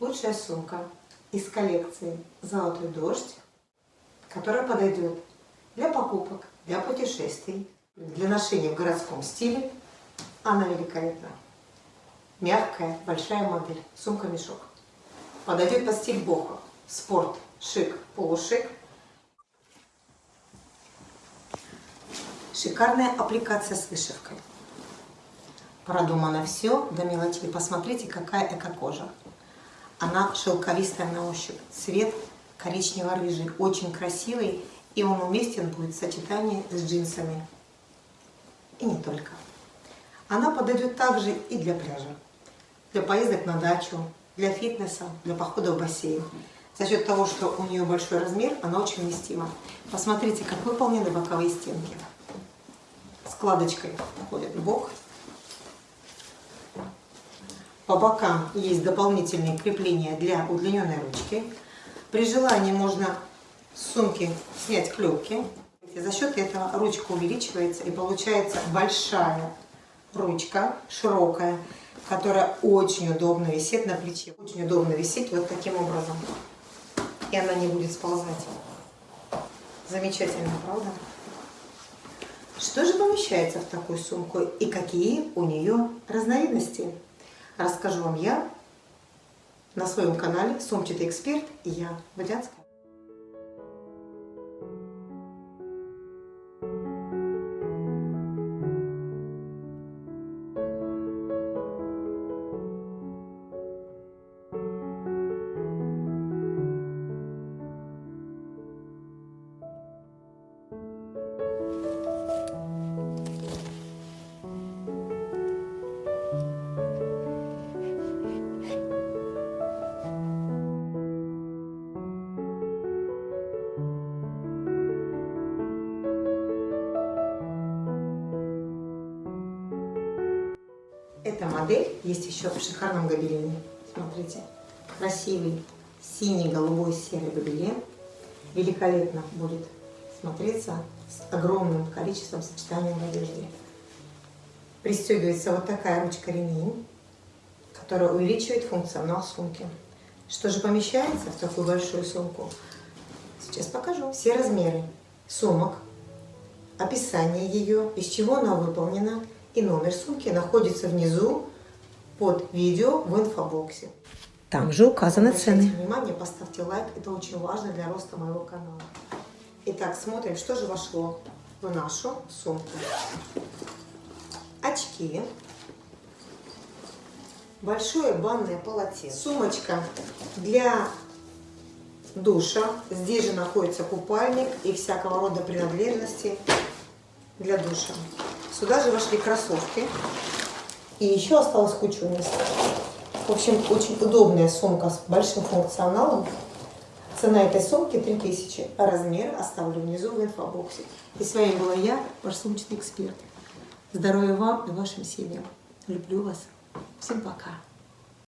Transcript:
лучшая сумка из коллекции «Золотой дождь», которая подойдет для покупок, для путешествий, для ношения в городском стиле. Она великолепна. Мягкая, большая модель, сумка-мешок. Подойдет под стиль бохо, спорт, шик, полушик. Шикарная аппликация с вышивкой. Продумано все до мелочей. Посмотрите, какая эко-кожа. Она шелковистая на ощупь. Цвет коричнево-рыжий, очень красивый. И он уместен будет в сочетании с джинсами. И не только. Она подойдет также и для пляжа. Для поездок на дачу, для фитнеса, для похода в бассейн. За счет того, что у нее большой размер, она очень вместима. Посмотрите, как выполнены боковые стенки. Складочкой входит бок. По бокам есть дополнительные крепления для удлиненной ручки. При желании можно с сумки снять клепки. За счет этого ручка увеличивается и получается большая ручка, широкая, которая очень удобно висит на плече. Очень удобно висеть вот таким образом. И она не будет сползать. Замечательно, правда? Что же помещается в такую сумку и какие у нее разновидности? Расскажу вам я на своем канале «Сумчатый эксперт» и я, Водянская. Эта модель есть еще в шикарном гобелене. Смотрите, красивый синий-голубой серый гобелен. Великолепно будет смотреться с огромным количеством сочетаний в одежде. Пристегивается вот такая ручка-ремень, которая увеличивает функционал сумки. Что же помещается в такую большую сумку? Сейчас покажу. Все размеры сумок, описание ее, из чего она выполнена – и номер сумки находится внизу под видео в инфобоксе. Там же указаны цены. внимание, поставьте лайк, это очень важно для роста моего канала. Итак, смотрим, что же вошло в нашу сумку. Очки, большое банное полотенце, сумочка для душа. Здесь же находится купальник и всякого рода принадлежности для душа. Сюда же вошли кроссовки. И еще осталось куча места. В общем, очень удобная сумка с большим функционалом. Цена этой сумки 3000, а размер оставлю внизу в инфобоксе. И с вами была я, ваш сумочный эксперт. Здоровья вам и вашим семьям. Люблю вас. Всем пока.